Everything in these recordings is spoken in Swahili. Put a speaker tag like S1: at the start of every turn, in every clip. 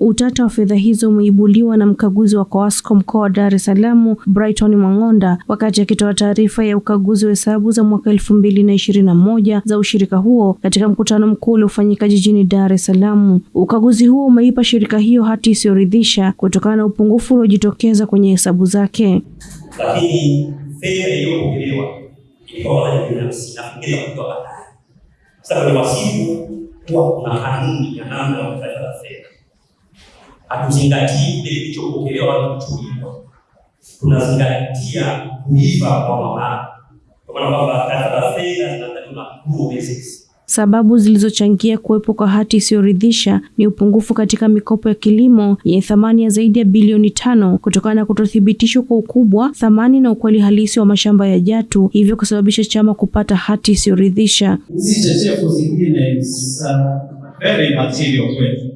S1: Utata wa fedha hizo umeibuliwa na mkaguzi wa Coasco mkoa wa Dar es Salaam Brighton Mwang'onda wakati akitoa taarifa ya ukaguzi wa hesabu za mwaka elfu mbili na ishirini na moja za ushirika huo katika mkutano mkuu uliofanyika jijini Dar es Salaam. Ukaguzi huo umeipa shirika hiyo hati isiyoridhisha kutokana na upungufu uliojitokeza kwenye hesabu zake.
S2: Lakini fedha iliyopokelewa ilikuwa kwa binafsi na fedha kutoka ni wasifu huwa kuna kanuni ya namna hatuzingatii kile kilichopokelewa na kuchukuliwa, tunazingatia kuiva kwa mamlaka, kwa maana kwamba za fedha zinatakiwa accrual basis.
S1: Sababu zilizochangia kuwepo kwa hati isiyoridhisha ni upungufu katika mikopo ya kilimo yenye thamani ya zaidi ya bilioni tano kutokana na kutothibitishwa kwa ukubwa, thamani na ukweli halisi wa mashamba ya Jatu, hivyo kusababisha chama kupata hati isiyoridhisha.
S3: Hizi chechefu zingine very material kwetu.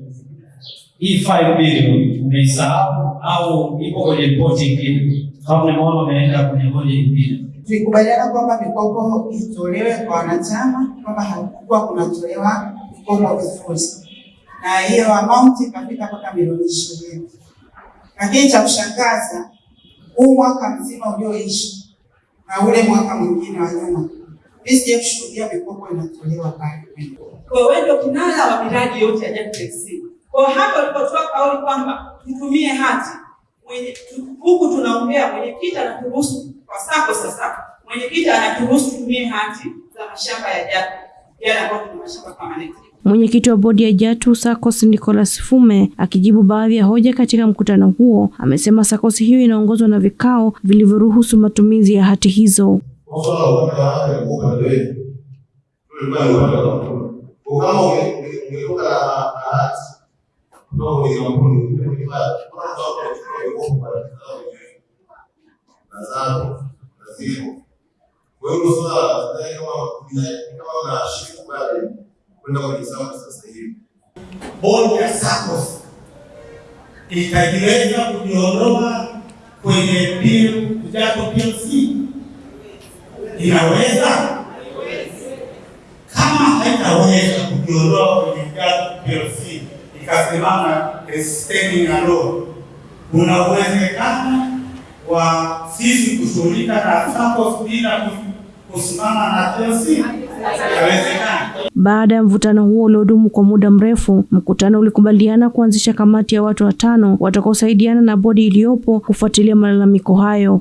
S3: Hii 5 bilioni umeisahau au iko kwenye ripoti ingine? Kama unaona umeenda kwenye hoja nyingine
S4: Tulikubaliana kwamba mikopo itolewe kwa wanachama, kwamba hakukuwa kunatolewa mikopo vizuri, na hiyo amount ikafika mpaka milioni ishirini. Lakini cha kushangaza, huu mwaka mzima ulioishi na ule mwaka mwingine wa nyuma, mimi sija kushuhudia mikopo inatolewa pale.
S5: Kwa hiyo ndio kinara wa miradi yote ya JACTEC. Kwa hapa alipotoa kauli kwamba tutumie hati huku tunaongea mwenyekiti anaturuhusu kwa sako sasa, mwenyekiti anaturuhusu tutumie hati za mashamba ya Jatu yale ambayo tuna mashamba permanent.
S1: Mwenyekiti wa bodi ya Jatu SACCOS Nicholas Fume akijibu baadhi ya hoja katika mkutano huo amesema SACCOS hiyo inaongozwa na vikao vilivyoruhusu matumizi ya hati hizo.
S6: Bodi ya SACCOS itajiweza kujiondoa kwenye Jatu PLC? Inaweza? Kama haitaweza kujiondoa PLC esteni alone, kuna uwezekano wa sisi kushughulika na SACCOS bila kusimama na Chelsea?
S1: Baada ya mvutano huo uliodumu kwa muda mrefu, mkutano ulikubaliana kuanzisha kamati ya watu watano watakaosaidiana na bodi iliyopo kufuatilia malalamiko hayo.